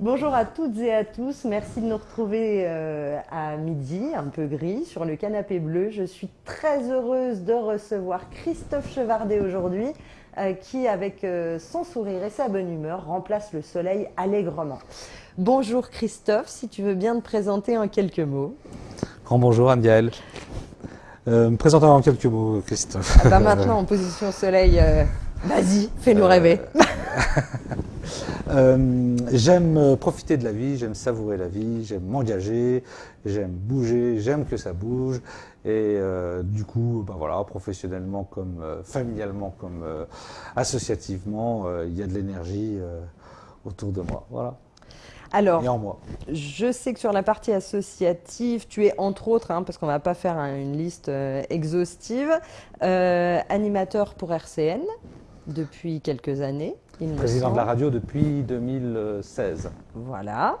Bonjour à toutes et à tous, merci de nous retrouver euh, à midi, un peu gris, sur le canapé bleu. Je suis très heureuse de recevoir Christophe Chevardet aujourd'hui, euh, qui, avec euh, son sourire et sa bonne humeur, remplace le soleil allègrement. Bonjour Christophe, si tu veux bien te présenter en quelques mots. Grand bonjour Anne-Gaëlle. me présenter en quelques mots, Christophe. Ah bah maintenant en position soleil, vas-y, fais-nous rêver. Euh, j'aime profiter de la vie, j'aime savourer la vie, j'aime m'engager, j'aime bouger, j'aime que ça bouge. Et euh, du coup, ben voilà, professionnellement comme euh, familialement comme associativement, il y a de l'énergie autour de moi. Voilà. Alors, en moi. je sais que sur la partie associative, tu es entre autres, hein, parce qu'on ne va pas faire une liste exhaustive, animateur pour RCN depuis quelques années. Président de la radio depuis 2016. Voilà.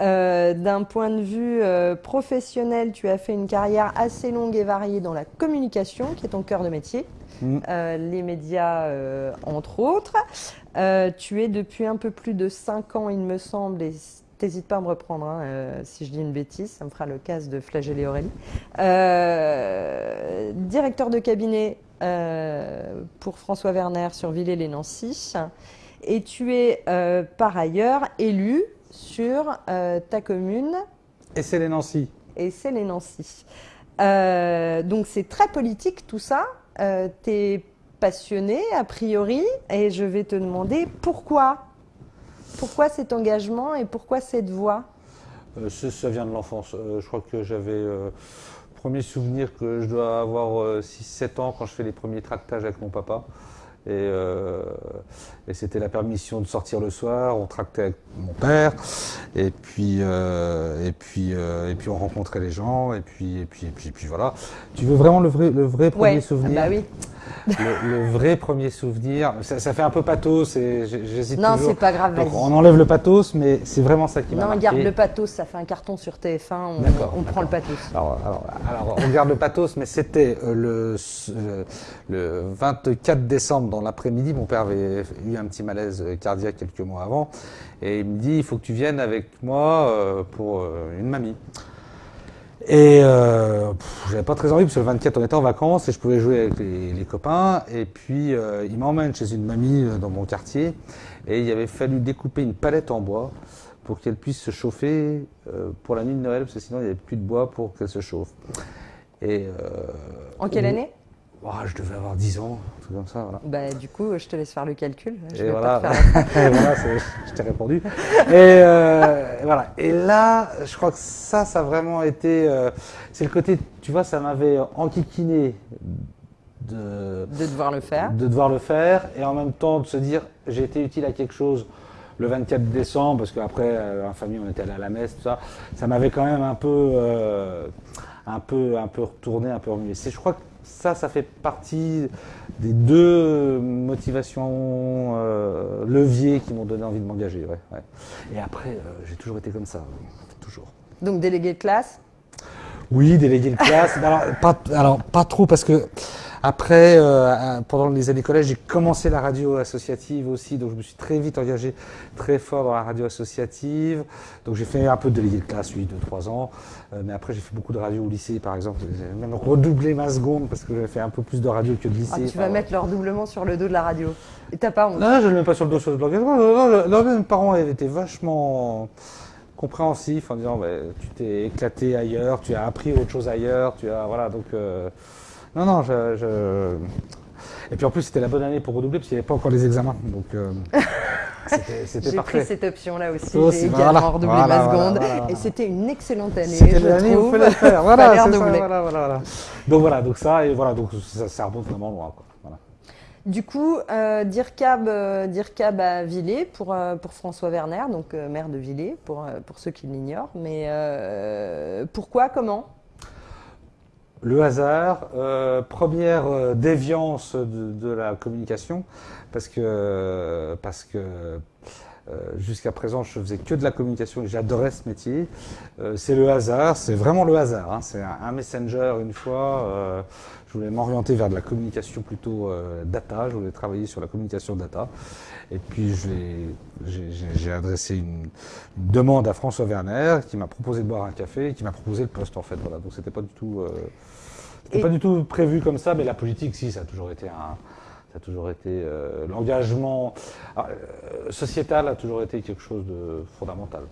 Euh, d'un point de vue euh, professionnel, tu as fait une carrière assez longue et variée dans la communication, qui est ton cœur de métier. Mm. Euh, les médias, entre autres. tu es depuis un peu plus de 5 ans, il me semble, et T'hésites pas à me reprendre hein, si je dis une bêtise, ça me fera le cas de flageller Aurélie. directeur de cabinet euh, pour François Werner sur Villers-les-Nancy. Et tu es euh, par ailleurs élu sur euh, ta commune. Et c'est les Nancy. Et c'est les Nancy. donc c'est très politique tout ça. tu es passionné a priori et je vais te demander pourquoi Pourquoi cet engagement et pourquoi cette voix? Ça, vient de l'enfance. je crois que j'avais premier souvenir que je dois avoir 6-7 euh, ans quand je fais les premiers tractages avec mon papa. Et, euh, et c'était la permission de sortir le soir, on tractait avec mon père, et puis, euh, et puis, et puis on rencontrait les gens, et puis, et puis, et puis, et puis voilà. Tu veux vraiment le vrai, le vrai premier souvenir bah oui le, vrai premier souvenir, ça, fait un peu pathos, j'hésite Non, c'est pas grave. Donc on enlève le pathos, mais c'est vraiment ça qui m'a Non, on garde le pathos, ça fait un carton sur TF1, on, prend le pathos. Alors, on garde le pathos, mais c'était euh, le, euh, le 24 décembre dans l'après-midi, mon père avait eu un petit malaise cardiaque quelques mois avant, et il me dit, il faut que tu viennes avec moi euh, pour une mamie. Et euh, j'avais pas très envie parce que le 24 on était en vacances et je pouvais jouer avec les, copains. Et puis euh, il m'emmène chez une mamie euh, dans mon quartier et il avait fallu découper une palette en bois pour qu'elle puisse se chauffer euh, pour la nuit de Noël parce que sinon il n'y avait plus de bois pour qu'elle se chauffe. Et, en quelle année? Je devais avoir 10 ans, un truc comme ça. Voilà. Bah, du coup, je te laisse faire le calcul. Je et, voilà. et voilà, je t'ai répondu. Euh, et, voilà. et là, je crois que ça, ça a vraiment été. Euh, c'est le côté, tu vois, ça m'avait enquiquiné de, de devoir le faire. De devoir le faire et en même temps de se dire j'ai été utile à quelque chose le 24 décembre parce qu'après, euh, en famille, on était allé à la messe, tout ça. Ça m'avait quand même un peu, un peu, un peu retourné, un peu remué. Je crois que ça, ça fait partie des deux motivations euh, leviers qui m'ont donné envie de m'engager. Et après, euh, j'ai toujours été comme ça, toujours. Donc délégué de classe? Oui, délégué de classe. alors, pas, alors, pas trop parce que après, euh, pendant les années collège, j'ai commencé la radio associative aussi, donc je me suis très vite engagé très fort dans la radio associative. Donc j'ai fait un peu de délégué de classe, oui, 2-3 ans. Euh, mais après, j'ai fait beaucoup de radio au lycée, par exemple. J'ai même redoublé ma seconde parce que j'ai fait un peu plus de radio que de lycée. Ah, tu vas mettre le redoublement sur le dos de la radio. Et t'as pas honte Non, je ne le mets pas sur le dos de l'organisation. Non, non, mes parents étaient vachement compréhensifs en disant bah, tu t'es éclaté ailleurs, tu as appris autre chose ailleurs, tu as voilà donc euh, non, non, je, Et puis en plus, c'était la bonne année pour redoubler, parce qu'il n'y avait pas encore les examens. Donc, euh, c'était parfait. J'ai pris cette option-là aussi. J'ai également redoublé ma seconde. et c'était une excellente année. C'était l'année où il fallait faire. Voilà, c'est ça, voilà, voilà, Donc voilà, donc ça, et voilà, donc ça, ça remonte vraiment loin. Quoi. Voilà. Du coup, euh, DIRCAB, euh, DIRCAB à Villers pour, euh, pour François Werner, donc euh, maire de Villers, pour, pour ceux qui l'ignorent. Mais pourquoi, comment? Le hasard, euh, première euh, déviance de, la communication, parce que, parce que Jusqu'à présent, je faisais que de la communication et j'adorais ce métier. c'est le hasard, c'est vraiment le hasard. Hein. C'est un, messenger une fois. je voulais m'orienter vers de la communication plutôt data. Je voulais travailler sur la communication data. Et puis j'ai adressé une, demande à François Werner qui m'a proposé de boire un café et qui m'a proposé le poste en fait. Voilà. Donc c'était pas du tout, euh, pas du tout prévu comme ça, mais la politique, si, ça a toujours été un, ça a toujours été euh, l'engagement euh, sociétal a toujours été quelque chose de fondamental.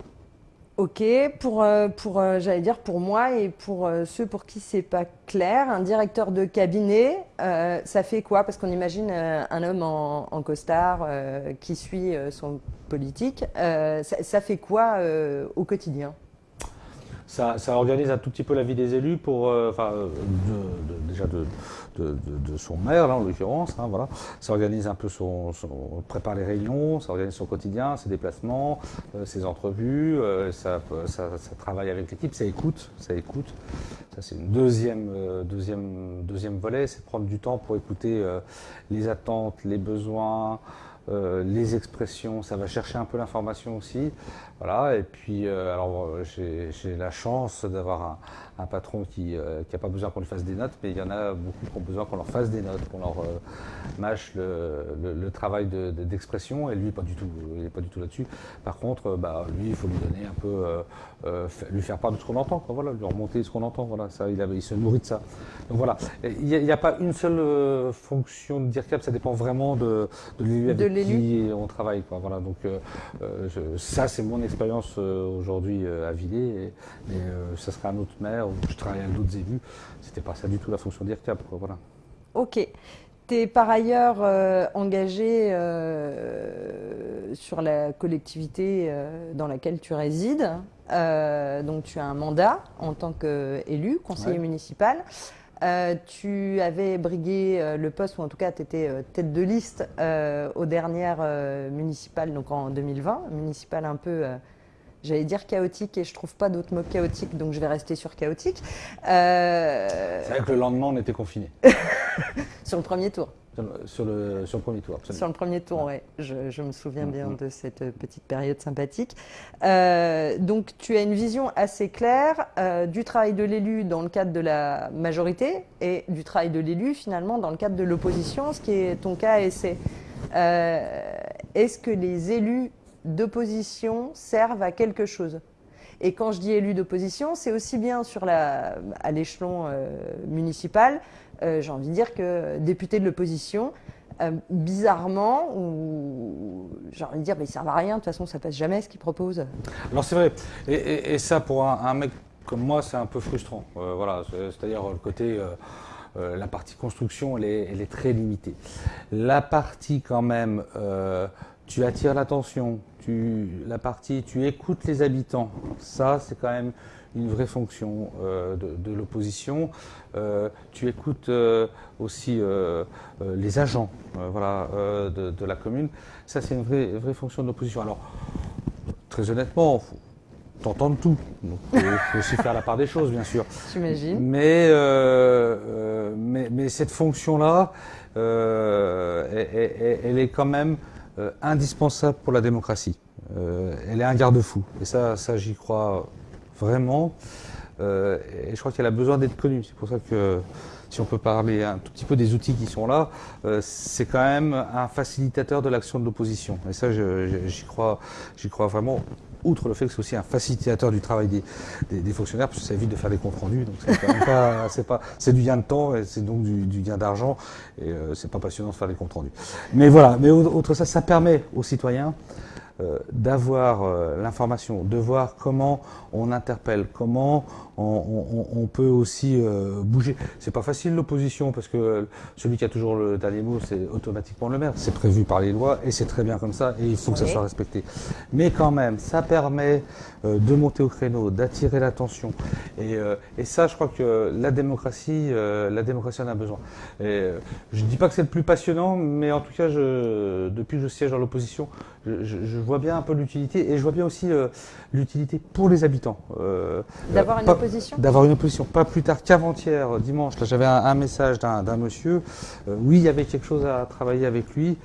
Ok, pour, euh, pour euh, j'allais dire pour moi et pour euh, ceux pour qui c'est pas clair, un directeur de cabinet, ça fait quoi? Parce qu'on imagine un homme en, costard qui suit son politique, ça, fait quoi au quotidien? Ça, ça, organise un tout petit peu la vie des élus pour, enfin, déjà de, de, son maire, là, en l'occurrence. Hein, voilà. Ça organise un peu son, prépare les réunions, ça organise son quotidien, ses déplacements, euh, ses entrevues, euh, ça, ça, travaille avec l'équipe, ça écoute, ça écoute. Ça, c'est une deuxième, euh, deuxième, deuxième volet, c'est prendre du temps pour écouter les attentes, les besoins, les expressions, ça va chercher un peu l'information aussi. Voilà, et puis, alors, j'ai la chance d'avoir un, un patron qui n'a euh, pas besoin qu'on lui fasse des notes, mais il y en a beaucoup qui ont besoin qu'on leur fasse des notes, qu'on leur euh, mâche le, travail d'expression, et lui, pas du tout, il n'est pas du tout là-dessus. Par contre, euh, bah, lui, il faut lui donner un peu, lui faire part de ce qu'on entend, voilà, lui remonter ce qu'on entend, voilà, ça, il, il, se nourrit de ça. Donc voilà, il n'y a, pas une seule fonction de DIRCAP, ça dépend vraiment de, l'élu avec qui on travaille, quoi, voilà, donc ça, c'est mon expérience aujourd'hui à Villiers, et, et ça serait un autre maire où je travaillais avec d'autres élus, c'était pas ça du tout la fonction d'IRCAP. Voilà. Ok. Tu es par ailleurs euh, engagé euh, sur la collectivité euh, dans laquelle tu résides. donc tu as un mandat en tant qu'élu, conseiller municipal. Tu avais brigué le poste, ou en tout cas tu étais tête de liste aux dernières municipales, donc en 2020, municipale un peu J'allais dire chaotique et je trouve pas d'autre mot chaotique, donc je vais rester sur chaotique. Euh, C'est vrai que le lendemain, on était confiné. sur le premier tour. Sur le, sur le premier tour, absolument. Sur le premier tour, oui. Je, me souviens bien mm-hmm. de cette petite période sympathique. Euh, donc, tu as une vision assez claire euh, du travail de l'élu dans le cadre de la majorité et du travail de l'élu, finalement, dans le cadre de l'opposition, ce qui est ton cas et c'est Est-ce que les élus d'opposition servent à quelque chose? Et quand je dis élu d'opposition, c'est aussi bien sur la, à l'échelon euh, municipal, euh, j'ai envie de dire que député de l'opposition, euh, bizarrement, ou j'ai envie de dire, mais ils servent à rien, de toute façon ça passe jamais ce qu'ils proposent. Alors c'est vrai, et, ça pour un, mec comme moi c'est un peu frustrant. voilà, c'est-à-dire le côté... la partie construction, elle est, elle est, très limitée. La partie quand même, tu attires l'attention, la partie, tu écoutes les habitants. Ça, c'est quand même une vraie fonction euh, de, l'opposition. Euh, tu écoutes euh, aussi les agents voilà, de, la commune. Ça, c'est une vraie, vraie fonction de l'opposition. Alors, très honnêtement, t'entends tout. il faut aussi faire la part des choses, bien sûr. J'imagine. Mais, mais, mais, cette fonction-là, elle, est quand même indispensable pour la démocratie. Elle est un garde-fou. Et ça, ça j'y crois vraiment. Euh, et je crois qu'elle a besoin d'être connue. C'est pour ça que si on peut parler un tout petit peu des outils qui sont là, euh, c'est quand même un facilitateur de l'action de l'opposition. Et ça, j'y crois, crois vraiment. Outre le fait que c'est aussi un facilitateur du travail des, fonctionnaires, parce que ça évite de faire des comptes rendus. Donc c'est du gain de temps et c'est donc du, gain d'argent. Et c'est pas passionnant de faire des comptes rendus. Mais voilà. Mais outre ça, ça permet aux citoyens euh, d'avoir euh, l'information, de voir comment on interpelle, comment on, peut aussi euh, bouger? C'est pas facile l'opposition parce que celui qui a toujours le dernier mot, c'est automatiquement le maire. C'est prévu par les lois et c'est très bien comme ça et il faut que ça soit respecté. Mais quand même, ça permet de monter au créneau, d'attirer l'attention. Et, et, ça, je crois que la démocratie, la démocratie en a besoin. Et, je dis pas que c'est le plus passionnant, mais en tout cas, je, depuis que je siège dans l'opposition, je, vois bien un peu l'utilité et je vois bien aussi euh, l'utilité pour les habitants. Euh, d'avoir une opposition D'avoir une opposition. Pas plus tard qu'avant-hier, dimanche, là j'avais un, message d'un monsieur. Euh, oui, il y avait quelque chose à travailler avec lui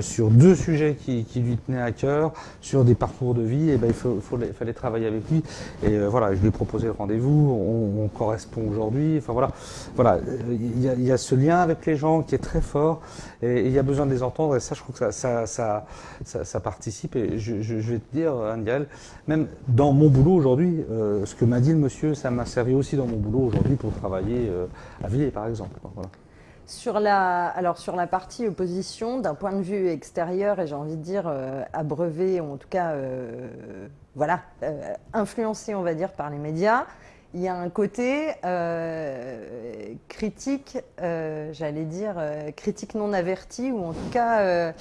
sur deux sujets qui, lui tenaient à cœur, sur des parcours de vie. Et ben, il fallait travailler avec lui. Et voilà, je lui ai proposé le rendez-vous. On, correspond aujourd'hui. Enfin voilà, voilà, il y, a, y, a ce lien avec les gens qui est très fort et il y a besoin de les entendre. Et ça, je trouve que ça, ça, ça ça participe. Et je, vais te dire, Angel, même dans mon boulot aujourd'hui, euh, ce que m'a dit le monsieur, ça m'a servi aussi dans mon boulot aujourd'hui pour travailler euh, à Villiers, par exemple. Sur la, alors sur la partie opposition, d'un point de vue extérieur, et j'ai envie de dire euh, abreuvé, ou en tout cas, voilà, influencé, on va dire, par les médias, il y a un côté euh, critique, euh, j'allais dire euh, critique non avertie, ou en tout cas,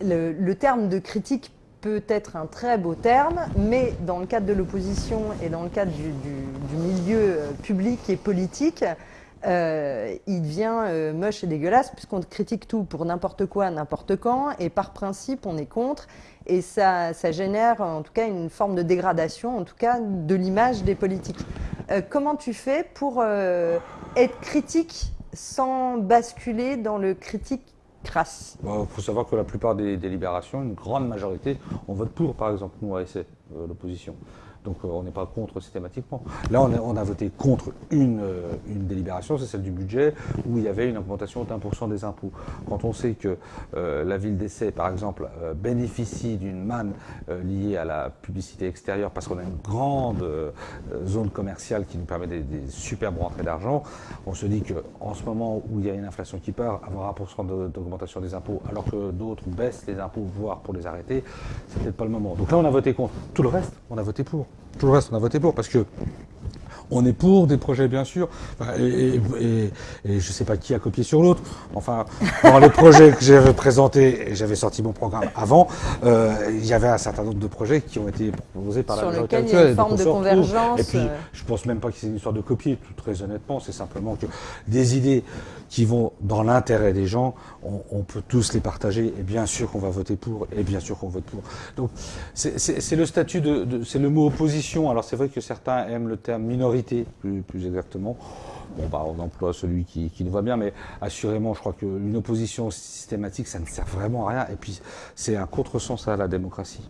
le, terme de critique peut être un très beau terme, mais dans le cadre de l'opposition et dans le cadre du, milieu public et politique, il devient moche et dégueulasse puisqu'on critique tout pour n'importe quoi, n'importe quand, et par principe, on est contre et ça, génère en tout cas une forme de dégradation, en tout cas de l'image des politiques. Euh, comment tu fais pour euh, être critique sans basculer dans le critique Il bah, faut savoir que la plupart des délibérations, une grande majorité, on vote pour, par exemple, nous, à euh, l'opposition. Donc euh, on n'est pas contre systématiquement. Là, on a, voté contre une, euh, une délibération, c'est celle du budget, où il y avait une augmentation pour cent des impôts. Quand on sait que euh, la ville d'Essai, par exemple, bénéficie d'une manne liée à la publicité extérieure, parce qu'on a une grande zone commerciale qui nous permet des, superbes rentrées d'argent, on se dit qu'en ce moment où il y a une inflation qui part, avoir 1% d'augmentation des impôts, alors que d'autres baissent les impôts, voire pour les arrêter, c'est peut-être pas le moment. Donc là, on a voté contre. Tout le reste, on a voté pour. Tout le reste, on a voté pour parce que on est pour des projets, bien sûr, et, je ne sais pas qui a copié sur l'autre. Enfin, dans les projets que j'avais présentés, et j'avais sorti mon programme avant, euh, il y avait un certain nombre de projets qui ont été proposés par la majorité actuelle. Il y a une forme de convergence. Et puis, euh. je pense même pas que c'est une histoire de copier, tout très honnêtement. C'est simplement que des idées qui vont dans l'intérêt des gens, on, peut tous les partager, et bien sûr qu'on va voter pour, et bien sûr qu'on vote pour. Donc, c'est le statut de, c'est le mot opposition. Alors, c'est vrai que certains aiment le terme minorité plus, exactement. Bon, bah, on emploie celui qui, qui nous va bien, mais assurément, je crois qu'une opposition systématique, ça ne sert vraiment à rien. Et puis, c'est un contresens à la démocratie.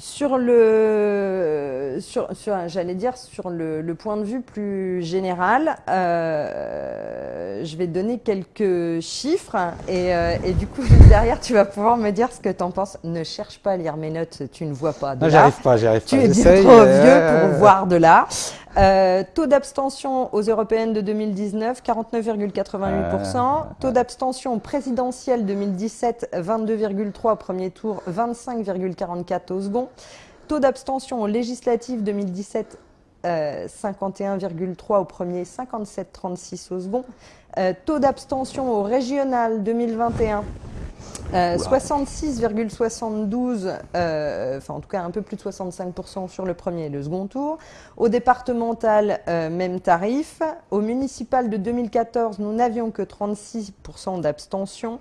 Sur le, sur, j'allais dire sur le, point de vue plus général, euh, je vais donner quelques chiffres et, euh, et, du coup derrière tu vas pouvoir me dire ce que tu en penses. Ne cherche pas à lire mes notes, tu ne vois pas de non, J'arrive pas, j'arrive pas. Tu es bien trop vieux pour voir de là. Euh, taux d'abstention aux européennes de 2019, 49,88%. Taux d'abstention présidentielle 2017, 22,3 au premier tour, 25,44 au second. Taux d'abstention aux législatives 2017, 51,3 au premier, 57,36 au second. Euh, taux d'abstention au régional 2021, 66,72, euh, euh, enfin en tout cas un peu plus de 65% sur le premier et le second tour. Au départemental, euh, même tarif. Au municipal de 2014, nous n'avions que 36% d'abstention.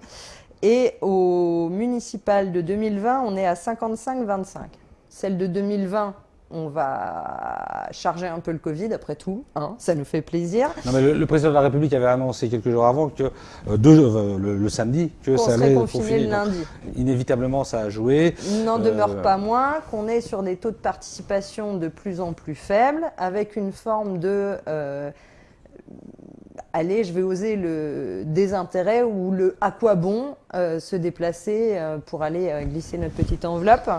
Et au municipal de 2020, on est à 55,25. Celle de 2020, on va charger un peu le Covid après tout, hein, ça nous fait plaisir. Non, mais le, président de la République avait annoncé quelques jours avant que euh, deux, euh, le, samedi que ça allait confiner le lundi. inévitablement, ça a joué. Il n'en demeure euh, pas moins qu'on est sur des taux de participation de plus en plus faibles, avec une forme de allez, je vais oser le désintérêt ou le à quoi bon se déplacer pour aller glisser notre petite enveloppe.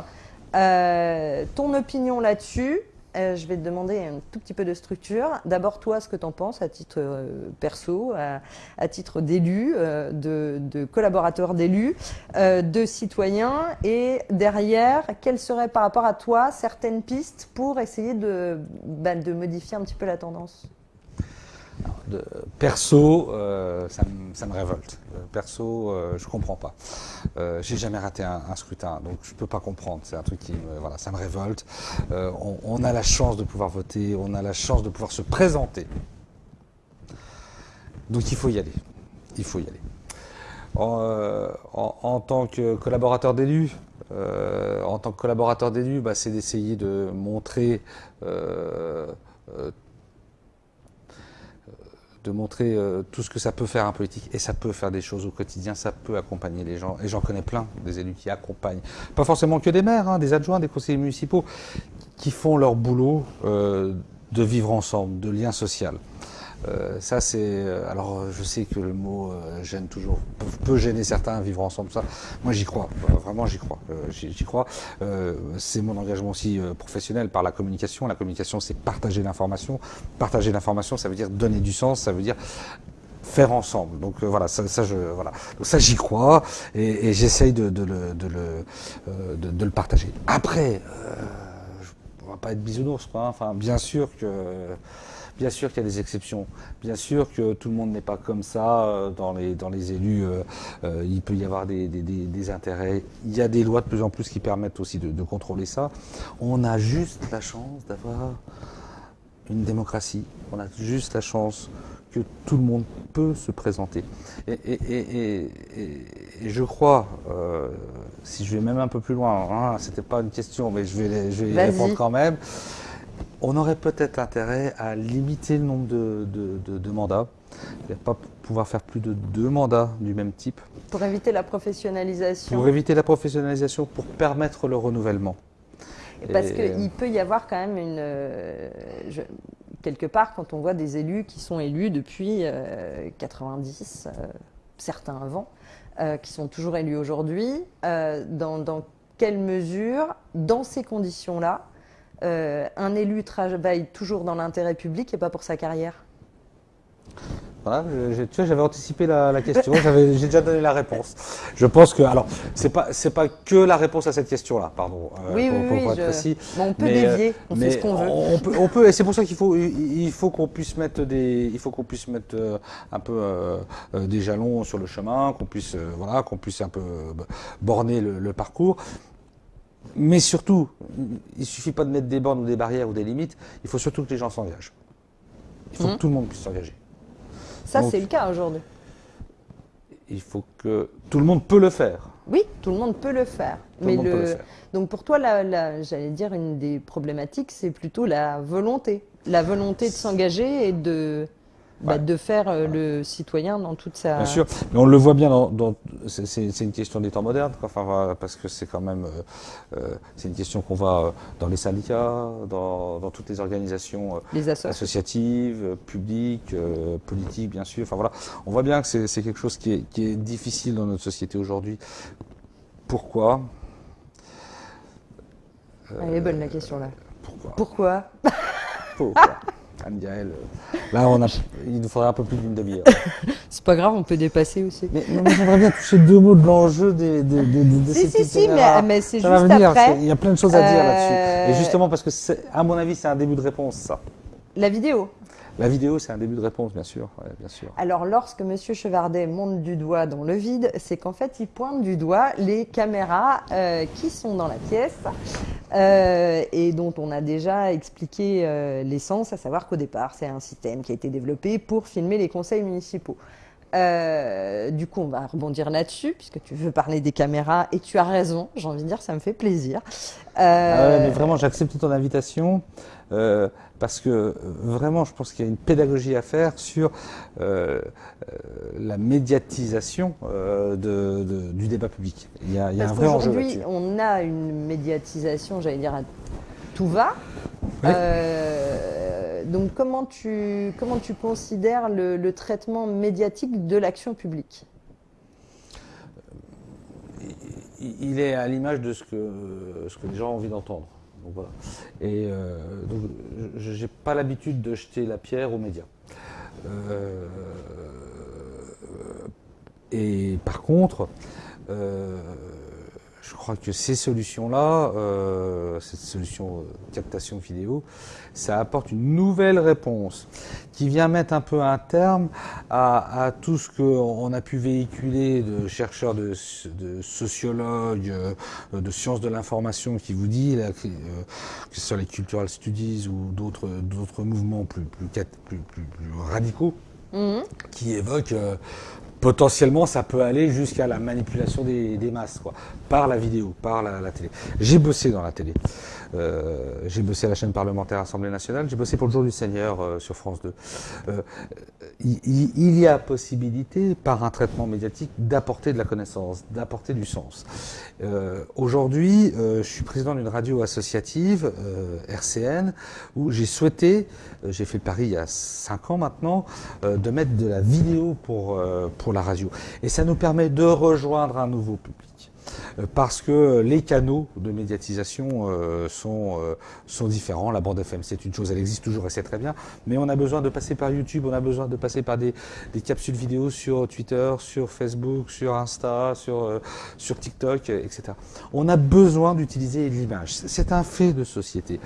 Euh, ton opinion là-dessus, euh, je vais te demander un tout petit peu de structure. D'abord, toi, ce que tu en penses à titre euh, perso, à, titre d'élu, de, de, collaborateur d'élu, de citoyen, et derrière, quelles seraient par rapport à toi certaines pistes pour essayer de, bah, de modifier un petit peu la tendance? Perso, euh, ça, me, révolte. Euh, perso, euh, je comprends pas. J'ai jamais raté un, scrutin, donc je peux pas comprendre. C'est un truc qui, me, voilà, ça me révolte. On, a la chance de pouvoir voter, on a la chance de pouvoir se présenter. Donc il faut y aller. Il faut y aller. en, tant que collaborateur d'élu, en tant que collaborateur bah, c'est d'essayer de montrer de montrer euh, tout ce que ça peut faire un politique et ça peut faire des choses au quotidien, ça peut accompagner les gens. Et j'en connais plein, des élus qui accompagnent, pas forcément que des maires, hein, des adjoints, des conseillers municipaux, qui font leur boulot euh, de vivre ensemble, de lien social. Euh, ça, c'est. Euh, alors, je sais que le mot euh, gêne toujours, peut, gêner certains, vivre ensemble, ça. Moi, j'y crois. Vraiment, j'y crois. j'y crois. c'est mon engagement aussi professionnel par la communication. La communication, c'est partager l'information. Partager l'information, ça veut dire donner du sens, ça veut dire faire ensemble. Donc voilà, ça, je voilà. Donc ça j'y crois et, j'essaye de, de, le, de, le, de, le partager. Après, on va pas être bisounours, quoi. Hein. Enfin, bien sûr que Bien sûr qu'il y a des exceptions. Bien sûr que tout le monde n'est pas comme ça euh, dans les, dans les élus. Euh, euh, il peut y avoir des, des, intérêts. Il y a des lois de plus en plus qui permettent aussi de, contrôler ça. On a juste la chance d'avoir une démocratie. On a juste la chance que tout le monde peut se présenter. Et, et, et, je crois, si je vais même un peu plus loin, hein, c'était pas une question, mais je vais, je vais y répondre quand même on aurait peut-être intérêt à limiter le nombre de, mandats, pas pouvoir faire plus de deux mandats du même type. Pour éviter la professionnalisation. Pour éviter la professionnalisation, pour permettre le renouvellement. parce qu'il peut y avoir quand même une... Euh, quelque part, quand on voit des élus qui sont élus depuis 90, euh, euh, certains avant, qui sont toujours élus aujourd'hui, dans, quelle mesure, dans ces conditions-là, euh, un élu travaille toujours dans l'intérêt public et pas pour sa carrière? Voilà, tu vois, j'avais anticipé la, question, j'ai déjà donné la réponse. Je pense que, alors, c'est pas, c'est pas que la réponse à cette question-là, pardon, euh, oui, pour, oui, être précis. on peut dévier, on fait ce qu'on veut. On peut, on peut et c'est pour ça qu'il faut, il faut qu'on puisse mettre des, il faut qu'on puisse mettre euh, un peu des jalons sur le chemin, qu'on puisse, voilà, qu'on puisse un peu borner le parcours. Mais surtout, il ne suffit pas de mettre des bornes ou des barrières ou des limites, il faut surtout que les gens s'engagent. Il faut que mhm. tout le monde puisse s'engager. Ça, c'est le cas aujourd'hui. Il faut que tout le monde peut le faire. Oui, tout le monde peut le faire. mais le... Donc pour toi, j'allais dire, une des problématiques, c'est plutôt la volonté. La volonté de s'engager et de bah, de faire euh, le citoyen dans toute sa. Bien sûr, mais on le voit bien dans. c'est une question des temps modernes, enfin, parce que c'est quand même. Euh, euh, c'est une question qu'on voit dans les syndicats, dans, dans toutes les organisations associatives, publiques, politiques, bien sûr. Enfin voilà, on voit bien que c'est quelque chose qui est, qui est difficile dans notre société aujourd'hui. Pourquoi? Elle est bonne la question là. Pourquoi? Pourquoi, pourquoi? Anne-Gaëlle, euh, là, on a, il nous faudrait un peu plus d'une demi-heure. C'est pas grave, on peut dépasser aussi. Mais, j'aimerais bien toucher deux mots de l'enjeu des, des, des, Si, si, si, mais, c'est juste après. Il y a plein de choses à dire là-dessus. Et justement, parce que, à mon avis, c'est un début de réponse, ça. La vidéo la vidéo, c'est un début de réponse, bien sûr. Alors, lorsque M. Chevardet monte du doigt dans le vide, c'est qu'en fait, il pointe du doigt les caméras euh, qui sont dans la pièce euh, et dont on a déjà expliqué euh, l'essence, à savoir qu'au départ, c'est un système qui a été développé pour filmer les conseils municipaux. Du coup, on va rebondir là-dessus, puisque tu veux parler des caméras, et tu as raison, j'ai envie de dire, ça me fait plaisir. Ah mais vraiment, j'accepte ton invitation parce que euh, vraiment, je pense qu'il y a une pédagogie à faire sur euh, euh, la médiatisation du débat public. Il y a, un vrai enjeu Aujourd'hui, on a une médiatisation, j'allais dire, à tout va. Donc, comment tu, comment tu considères le, traitement médiatique de l'action publique? Il est à l'image de ce que, ce que les gens ont envie d'entendre. Donc voilà. Et euh, donc, j'ai pas l'habitude de jeter la pierre aux médias. Euh, et par contre, euh, je crois que ces solutions-là, euh, cette solution euh, captation vidéo, ça apporte une nouvelle réponse qui vient mettre un peu un terme à, tout ce qu'on a pu véhiculer de chercheurs, de, sociologues, euh, de sciences de l'information qui vous dit, que ce soit les cultural studies ou d'autres mouvements plus, plus, plus, plus radicaux, mmh. qui évoquent potentiellement, ça peut aller jusqu'à la manipulation des, masses, quoi, par la vidéo, par la, télé. J'ai bossé dans la télé. Euh, j'ai bossé à la chaîne parlementaire Assemblée nationale. J'ai bossé pour le Jour du Seigneur euh, sur France 2. Euh, il, y a possibilité, par un traitement médiatique, d'apporter de la connaissance, d'apporter du sens. Aujourd'hui, je suis président d'une radio associative, RCN, où j'ai souhaité, j'ai fait le pari il y a 5 ans maintenant, de mettre de la vidéo pour, pour la radio. Et ça nous permet de rejoindre un nouveau public euh, parce que les canaux de médiatisation euh, sont, euh, sont différents. La bande FM, c'est une chose, elle existe toujours et c'est très bien, mais on a besoin de passer par YouTube, on a besoin de passer par des, des capsules vidéo sur Twitter, sur Facebook, sur Insta, sur, sur TikTok, etc. On a besoin d'utiliser l'image. C'est un fait de société.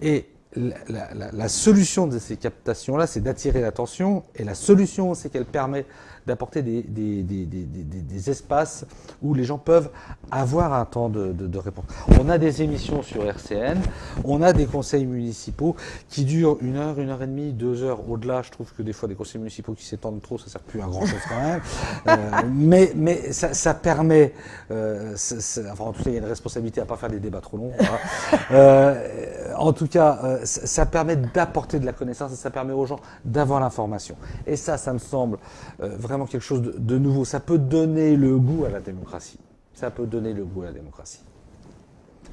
Et la, solution de ces captations-là, c'est d'attirer l'attention, et la solution, c'est qu'elle permet d'apporter des, des, des, des, espaces où les gens peuvent avoir un temps de, de, de, réponse. On a des émissions sur RCN, on a des conseils municipaux qui durent une heure, une heure et demie, deux heures. Au-delà, je trouve que des fois des conseils municipaux qui s'étendent trop, ça sert plus à grand chose quand même. euh, mais mais ça, ça permet, euh, enfin en tout cas il y a une responsabilité à pas faire des débats trop longs. Hein. euh, en tout cas, ça permet d'apporter de la connaissance et ça permet aux gens d'avoir l'information. Et ça, ça me semble vraiment vraiment quelque chose de, nouveau. Ça peut donner le goût à la démocratie. Ça peut donner le goût à la démocratie.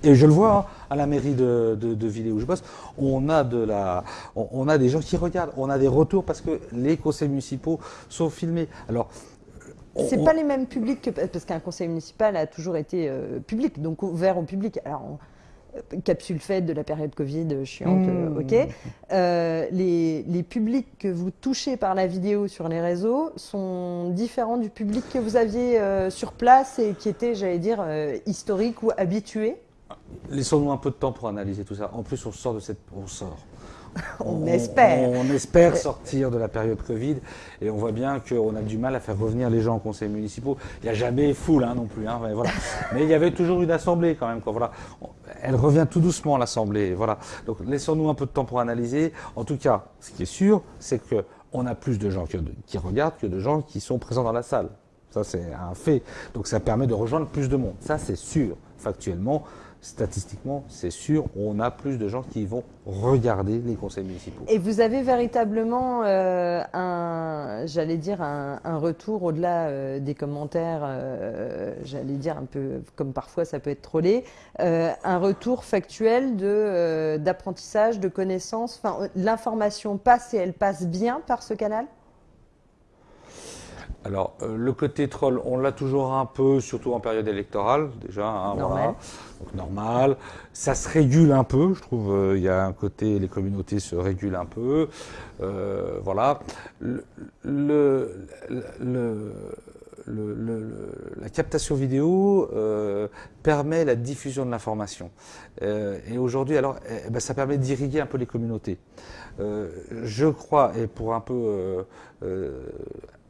Et je le vois hein, à la mairie de, de, de Villers où je bosse, on a de la, on, a des gens qui regardent, on a des retours parce que les conseils municipaux sont filmés. Alors c'est pas les mêmes publics que parce qu'un conseil municipal a toujours été euh, public, donc ouvert au public. Alors capsule faite de la période Covid euh, chiante, euh, mmh. ok. Euh, les, les, publics que vous touchez par la vidéo sur les réseaux sont différents du public que vous aviez sur place et qui était, j'allais dire, historique ou habitué? Laissons-nous un peu de temps pour analyser tout ça. En plus, on sort de cette... On sort. on, espère. On, espère sortir de la période Covid et on voit bien qu'on a du mal à faire revenir les gens au conseil municipaux. Il n'y a jamais foule hein, non plus. Hein, mais, voilà. mais il y avait toujours une assemblée quand même. Quoi, voilà. Elle revient tout doucement l'assemblée. Voilà. Donc laissons-nous un peu de temps pour analyser. En tout cas, ce qui est sûr, c'est que on a plus de gens qui regardent que de gens qui sont présents dans la salle. Ça, c'est un fait. Donc ça permet de rejoindre plus de monde. Ça, c'est sûr, factuellement statistiquement, c'est sûr, on a plus de gens qui vont regarder les conseils municipaux. Et vous avez véritablement euh, un, j'allais dire, un, retour au-delà euh, des commentaires, euh, j'allais dire un peu comme parfois ça peut être trollé, un retour factuel de d'apprentissage, de connaissances. L'information passe et elle passe bien par ce canal? Alors, le côté troll, on l'a toujours un peu, surtout en période électorale, déjà. Hein, voilà donc normal. Ça se régule un peu, je trouve. Euh, il y a un côté, les communautés se régulent un peu. Euh, voilà. Le, le, la captation vidéo euh, permet la diffusion de l'information. et aujourd'hui, alors, eh ben, ça permet d'irriguer un peu les communautés. je crois, et pour un peu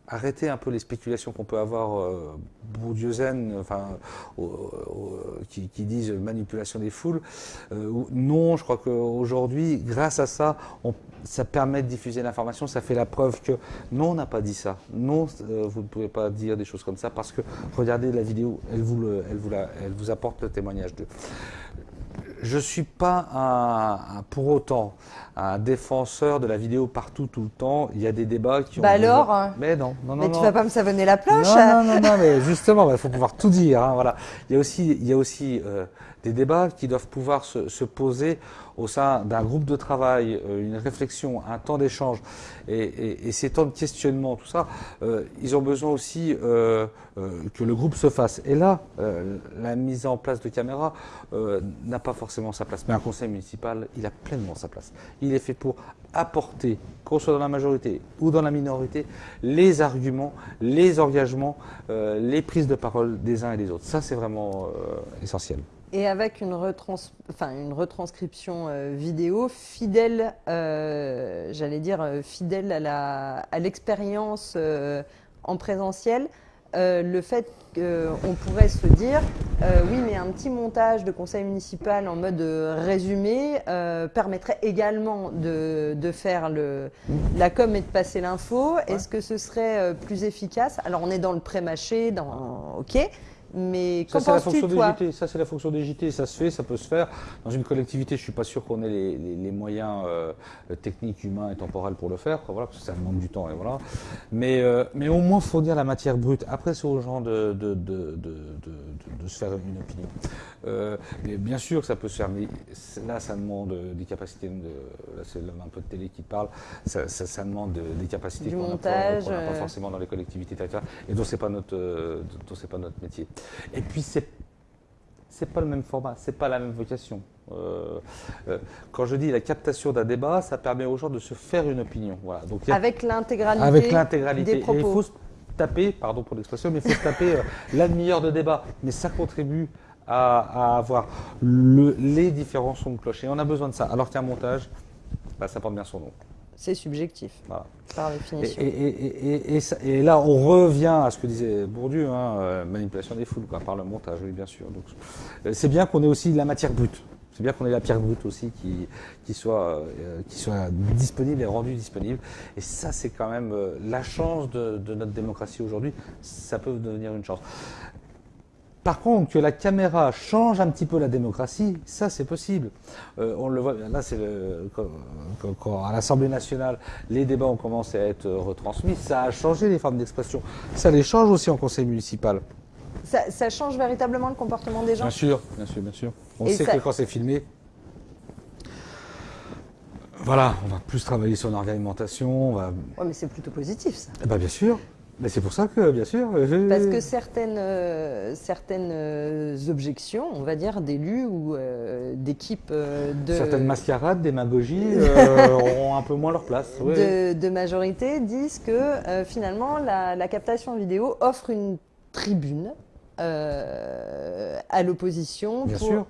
arrêter un peu les spéculations qu'on peut avoir euh, enfin, qui, disent manipulation des foules. Euh, non, je crois qu'aujourd'hui, grâce à ça, ça permet de diffuser l'information, ça fait la preuve que non, on n'a pas dit ça. Non, euh, vous ne pouvez pas dire des choses comme ça parce que regardez la vidéo, elle vous, elle vous, elle vous apporte le témoignage d'eux je ne suis pas un, pour autant un défenseur de la vidéo partout, tout le temps. Il y a des débats qui ont. Bah alors hein. Mais non, non, non. Mais tu vas pas me savonner la planche Non, hein. non, non, mais justement, il faut pouvoir tout dire. Hein, voilà. Il y a aussi, il y a aussi euh, des débats qui doivent pouvoir se, se poser au sein d'un groupe de travail, euh, une réflexion, un temps d'échange et, et, et, ces temps de questionnement, tout ça, euh, ils ont besoin aussi euh, que le groupe se fasse. Et là, la mise en place de caméras n'a pas forcément sa place. Mais un conseil municipal, il a pleinement sa place. Il est fait pour apporter, qu'on soit dans la majorité ou dans la minorité, les arguments, les engagements, les prises de parole des uns et des autres. Ça, c'est vraiment essentiel et avec une, retrans enfin, une retranscription euh, vidéo fidèle, euh, j'allais dire euh, fidèle à l'expérience à en présentiel. Le fait qu'on pourrait se dire, oui, mais un petit montage de conseil municipal en mode résumé permettrait également de, de faire le, la com et de passer l'info. Est-ce que ce serait plus efficace? Alors, on est dans le pré-mâché, dans OK. Mais ça, c'est la fonction des JT. Ça, c'est la fonction des JT. Ça se fait, ça peut se faire. Dans une collectivité, je suis pas sûr qu'on ait les, moyens euh, techniques, humains et temporels pour le faire. Voilà, parce que ça demande du temps et voilà. Mais, euh, mais au moins fournir la matière brute. Après, c'est aux gens de, de, de, de, se faire une opinion. Euh, bien sûr que ça peut se faire, mais là, ça demande des capacités. là, c'est un peu de télé qui parle. Ça, ça, demande des capacités qu'on n'a pas, pas, forcément dans les collectivités territoriales et dont c'est pas notre, dont c'est pas notre métier. Et puis, c'est c'est pas le même format, c'est pas la même vocation. Euh, euh, quand je dis la captation d'un débat, ça permet aux gens de se faire une opinion. Voilà. Donc, avec l'intégralité. Avec l'intégralité. Des propos. il faut se taper, pardon pour l'expression, mais il faut se taper euh, la demi-heure de débat. Mais ça contribue à, avoir le, les différents sons de clocher. on a besoin de ça. Alors qu'un montage, bah, ça porte bien son nom c'est subjectif, par définition. Et, là, on revient à ce que disait Bourdieu, hein, euh, manipulation des foules, par le montage, oui, bien sûr. Euh, c'est bien qu'on ait aussi la matière brute. C'est bien qu'on ait la pierre brute aussi qui, qui, soit, euh, qui soit disponible et rendue disponible. Et ça, c'est quand même la chance de, de notre démocratie aujourd'hui. Ça peut devenir une chance. Par contre, que la caméra change un petit peu la démocratie, ça c'est possible. Euh, on le voit, là c'est quand, à l'Assemblée nationale, les débats ont commencé à être retransmis, ça a changé les formes d'expression. Ça les change aussi en conseil municipal. Ça, change véritablement le comportement des gens Bien sûr, bien sûr, bien sûr. On sait que quand c'est filmé, voilà, on va plus travailler sur l'ornementation. Va... Oui, mais c'est plutôt positif ça. Eh ben, bien sûr. Mais c'est pour ça que, bien sûr. Parce que certaines, euh, certaines euh, objections, on va dire, d'élus ou euh, d'équipes de. Certaines mascarades, démagogies auront un peu moins leur place. De, majorité disent que finalement, la, la, captation vidéo offre une tribune à l'opposition. Bien sûr.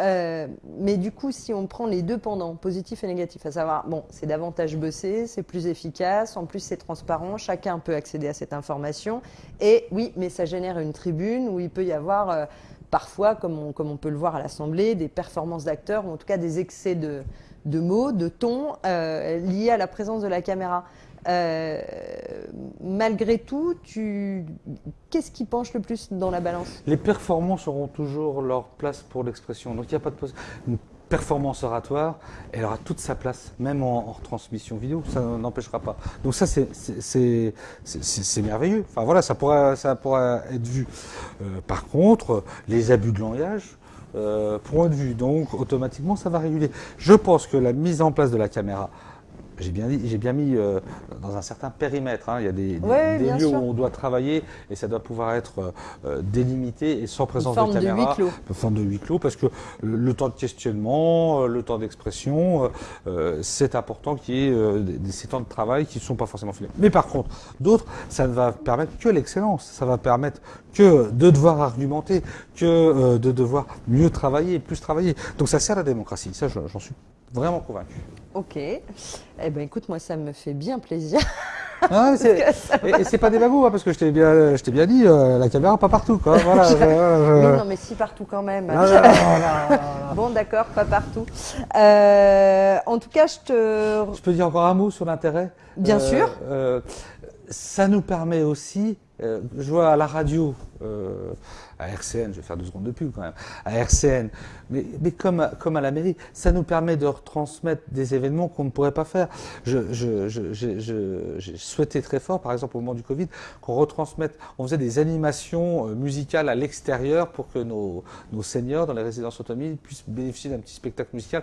Euh, mais du coup, si on prend les deux pendant, positif et négatif, à savoir, bon, c'est davantage bossé, c'est plus efficace, en plus c'est transparent, chacun peut accéder à cette information. Et oui, mais ça génère une tribune où il peut y avoir euh, parfois, comme on, comme on, peut le voir à l'Assemblée, des performances d'acteurs, ou en tout cas des excès de, de mots, de ton euh, liés à la présence de la caméra. Euh, malgré tout, tu... qu'est-ce qui penche le plus dans la balance? Les performances auront toujours leur place pour l'expression. Donc il n'y a pas de une performance oratoire, elle aura toute sa place, même en, retransmission vidéo, ça n'empêchera pas. Donc ça, c'est merveilleux. Enfin voilà, ça pourra, ça pourra être vu. Euh, par contre, les abus de langage, euh, pourront être vus. Donc automatiquement, ça va réguler. Je pense que la mise en place de la caméra j'ai bien, j'ai bien mis euh, dans un certain périmètre. Hein. Il y a des, lieux où on doit travailler et ça doit pouvoir être euh, euh, délimité et sans présence de caméra. De huis clos. Forme de huis clos parce que le, temps de questionnement, le temps d'expression, c'est important qu'il y ait des, ces temps de travail qui ne sont pas forcément filmés. Mais par contre, d'autres, ça ne va permettre que l'excellence. Ça va permettre que de devoir argumenter, que de devoir mieux travailler, plus travailler. Donc ça sert à la démocratie. Ça, j'en suis vraiment convaincu. Ok. Eh ben écoute, moi ça me fait bien plaisir. Ah, et, c'est pas des bagous, hein, parce que je t'ai bien, je bien dit, euh, la caméra pas partout, quoi. Voilà, non, mais si partout quand même. bon, d'accord, pas partout. Euh, en tout cas, je te. Je peux dire encore un mot sur l'intérêt. Bien sûr. Euh, ça nous permet aussi, je vois à la radio à RCN, je vais faire deux secondes de pub quand même, à RCN, mais, mais comme, comme à la mairie, ça nous permet de retransmettre des événements qu'on ne pourrait pas faire. J'ai je, je, je, souhaité très fort, par exemple au moment du Covid, qu'on retransmette, on faisait des animations euh, musicales à l'extérieur pour que nos, nos seniors dans les résidences autonomies puissent bénéficier d'un petit spectacle musical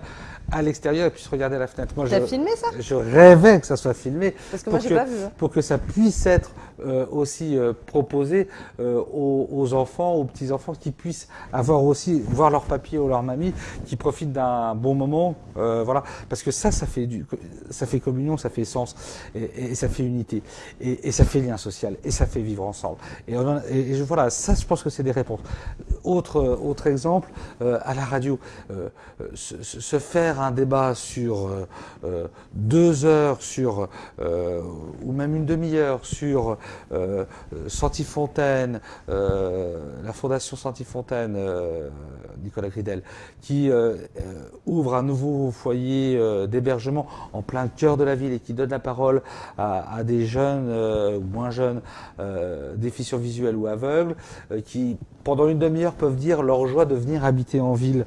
à l'extérieur et puissent regarder à la fenêtre. Moi, T'as filmé ça? Je rêvais que ça soit filmé. Parce que moi, j'ai pas vu. Hein. Pour que ça puisse être euh, aussi euh, proposé aux, aux enfants, aux petits-enfants qui puissent avoir aussi, voir leur papier ou leur mamie, qui profitent d'un bon moment. Euh, voilà. Parce que ça, ça fait, du, ça fait communion, ça fait sens, et, ça fait unité, et, ça fait lien social, et ça fait vivre ensemble. Et, et, voilà, ça, je pense que c'est des réponses. autre, autre exemple, à la radio, se, se, faire un débat sur deux heures, sur, ou même une demi-heure sur Santifontaine, la Fondation Santifontaine, Nicolas Gridel, qui ouvre un nouveau foyer d'hébergement en plein cœur de la ville et qui donne la parole à, des jeunes ou moins jeunes déficients visuels ou aveugles, qui pendant une demi-heure peuvent dire leur joie de venir habiter en ville,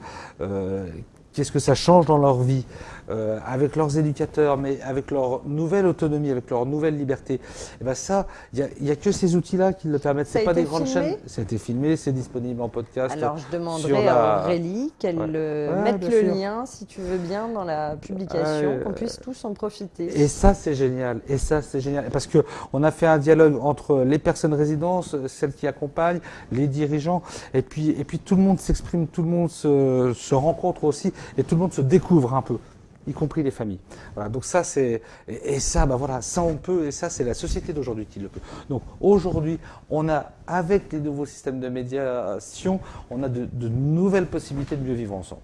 qu'est-ce que ça change dans leur vie, euh, avec leurs éducateurs, mais avec leur nouvelle autonomie, avec leur nouvelle liberté? Et eh ben ça, il n'y a, que ces outils-là qui le permettent. C'est pas des grandes chaînes. Ça a été filmé, c'est disponible en podcast. Alors je demanderai à Aurélie qu'elle mette le lien, si tu veux bien, dans la publication, qu'on puisse tous en profiter. Et ça, c'est génial. Et ça, c'est génial. Parce que on a fait un dialogue entre les personnes résidences, celles qui accompagnent, les dirigeants, et puis, et puis tout le monde s'exprime, tout le monde se, se rencontre aussi, et tout le monde se découvre un peu y compris les familles. Voilà, donc ça c'est et, ça bah voilà, ça on peut et ça c'est la société d'aujourd'hui qui le peut. Donc aujourd'hui, on a avec les nouveaux systèmes de médiation, on a de, de nouvelles possibilités de mieux vivre ensemble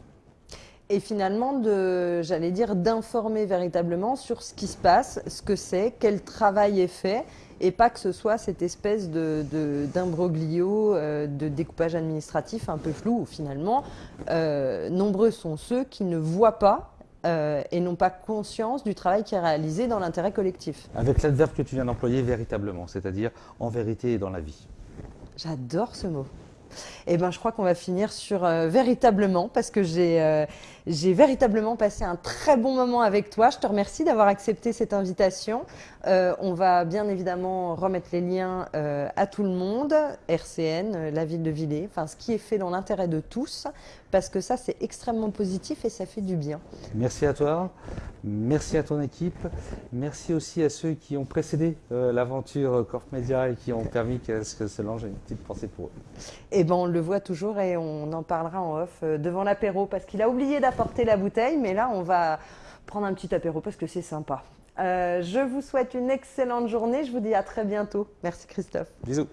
et finalement de, j'allais dire, d'informer véritablement sur ce qui se passe, ce que c'est, quel travail est fait, et pas que ce soit cette espèce de, d'imbroglio, euh, de, découpage administratif un peu flou, où finalement, euh, nombreux sont ceux qui ne voient pas euh, et n'ont pas conscience du travail qui est réalisé dans l'intérêt collectif. Avec l'adverbe que tu viens d'employer, véritablement, c'est-à-dire en vérité et dans la vie. J'adore ce mot. Eh ben, je crois qu'on va finir sur euh, véritablement, parce que euh, j'ai véritablement passé un très bon moment avec toi. Je te remercie d'avoir accepté cette invitation. Euh, on va bien évidemment remettre les liens à tout le monde, RCN, la ville de Villers, enfin ce qui est fait dans l'intérêt de tous, parce que ça c'est extrêmement positif et ça fait du bien. Merci à toi, merci à ton équipe, merci aussi à ceux qui ont précédé l'aventure Corp Media et qui ont permis que ce lance une petite pensée pour eux. Eh ben, on le voit toujours et on en parlera en off euh, devant l'apéro parce qu'il a oublié d'apporter la bouteille, mais là on va prendre un petit apéro parce que c'est sympa. Euh, je vous souhaite une excellente journée, je vous dis à très bientôt. Merci Christophe. Bisous.